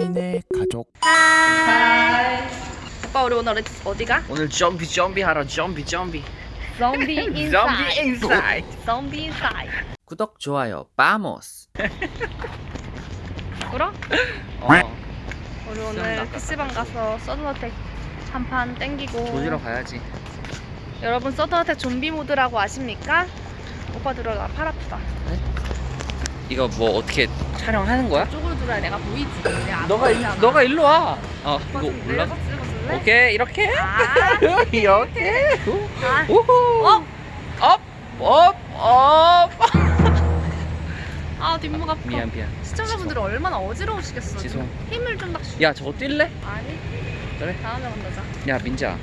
하민의 가족 오빠 우리 오늘 어디- 어디가? 오늘 zombie zombie 하러 zombie zombie Zombie zombie inside. Inside Zombie inside. 구독 좋아요 vamos 그럼 어 우리 오늘. PC방 가서 서든어택 한판 땡기고 조지러 가야지 여러분 서든어택 좀비 모드라고 아십니까? 오빠 들어가 팔 아프다 이거 뭐 어떻게 촬영하는 거야? 쪽으로 들어야 내가 보이지 내가 안 너가 일. 너가 일로 와. 어 이거 좀 올라. 오케이 이렇게. 아, 이렇게. 아. 우후. up! up. up. up. 아 뒷목 아파 미안 미안. 시청자분들은 얼마나 어지러우시겠어 지송. 좀 힘을 좀딱 주... 야 저거 뛸래? 아니 그래. 다음에 만나자 야 민자.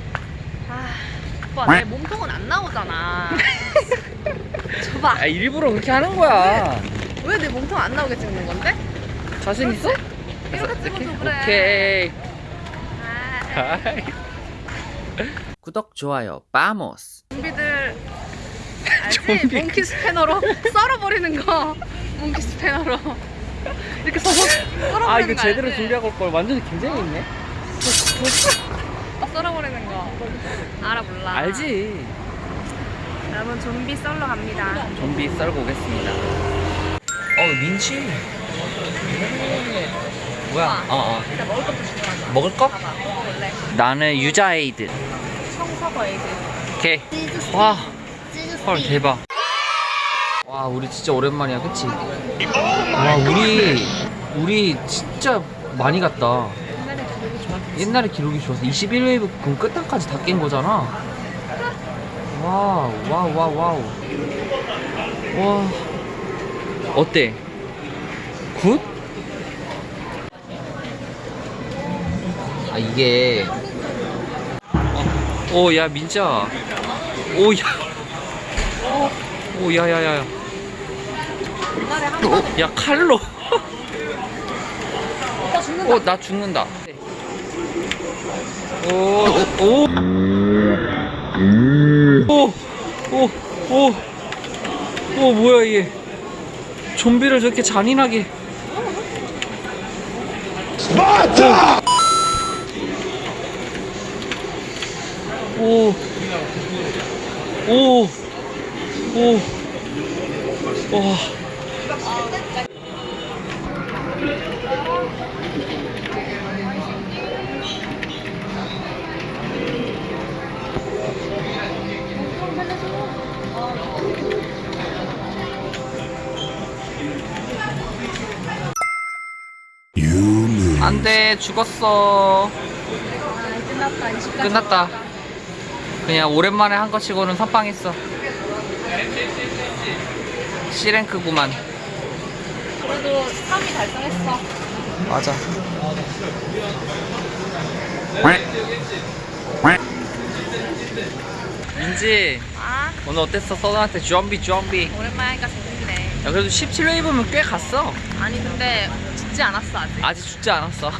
아 오빠 내 몸통은 안 나오잖아 줘봐 아 일부러 그렇게 하는 거야. 왜 내 몸통 안 나오게 찍는 건데? 자신 있어? 이렇게 찍어도 그래 오케이. 아, 구독 좋아요 빠모스. 좀비들 알지? 좀비. 몽키 스패너로 썰어버리는 거 몽키 스패너로 이렇게 서서 썰어버리는 아 이거 거 제대로? 준비하고 올 걸. 완전 굉장히 있네. 썰어버리는 거 알아 몰라 알지. 여러분 좀비 썰러 갑니다 좀비 썰고 오겠습니다. 어 민치. 뭐야? 어 어. 일단 먹을 것도 먹을 거? 먹어볼래 나는 유자 에이드. 청서거 에이드 오케이. 와. 헐 대박. 와 우리 진짜 오랜만이야, 그치? 와 우리 우리 진짜 많이 갔다. 옛날에 기록이 좋아서 21웨이브 군 끝단까지 다 깬 거잖아. wow wow wow wow. 와 어때? good? 아 이게. 오야 민자 오야. 오 야야야야 옛날에 한 번에 야 칼로. 죽는다. 어나 죽는다. 오오오오오. 오, 뭐야 얘 좀비를 저렇게 잔인하게 오. 오. 오. 와. 안돼 죽었어. 아, 끝났다. 20까지 끝났다 그냥 오랜만에 한거 치고는 선빵했어. C랭크구만. 그래도 3위 달성했어. 맞아. 민지 아? 오늘 어땠어? 서든한테 좀비 좀비. 오랜만에 하니까 재밌네. 야 그래도 17웨이브면 꽤 갔어. 아니 근데 죽지 않았어 아직. 아직 죽지 않았어.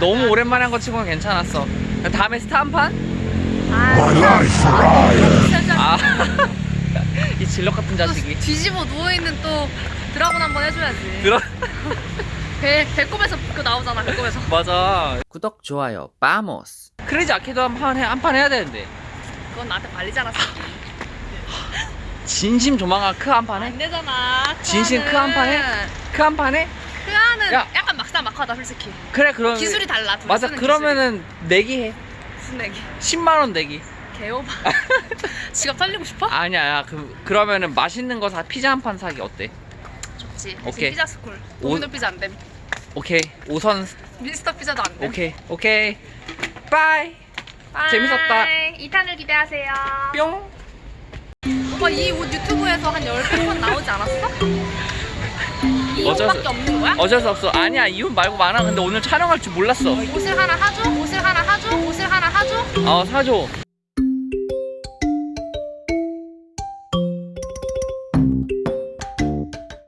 너무 오랜만에 한 거 치고는 괜찮았어. 다음에 스타 한 판? 아, 아, 이 질럿 같은 또 자식이. 뒤집어 누워있는 또 드라곤 한번 해줘야지. 들어 배, 배꼽에서 그 나오잖아 배꼽에서. 맞아. 구독 좋아요 빠모스 크레이지 아케이드 한판 해, 한판 해야 되는데. 그건 나한테 발리지 않았어. 진심 조만간 크한판 해? 안 되잖아 진심 크 한판 해? 크 한판 해? 야. 약간 막사막하다 솔직히. 그래 그럼 기술이 달라 둘이 맞아. 쓰는 그러면은 내기 해. 기술이. 무슨 얘기? 10만원 내기. 개오바. 지갑 털리고 싶어? 아니야 야, 그, 그러면은 맛있는 거 사 피자 한 판 사기 어때? 좋지. 오케이. 피자 스쿨. 오- 도미노 피자 안됨. 오케이. 오선 미스터 피자도 안됨. 오케이. 오케이. bye. 재밌었다. 2탄을 기대하세요. 뿅. 오빠 이 옷 유튜브에서 한 10번 나오지 않았어? 이 어쩔 수- 없는 거야? 어쩔 수 없어 아니야 이혼 말고 많아 근데 오늘 촬영할 줄 몰랐어 옷을 하나 하죠? 옷을 하나 하죠? 옷을 하나 하죠? 어 사줘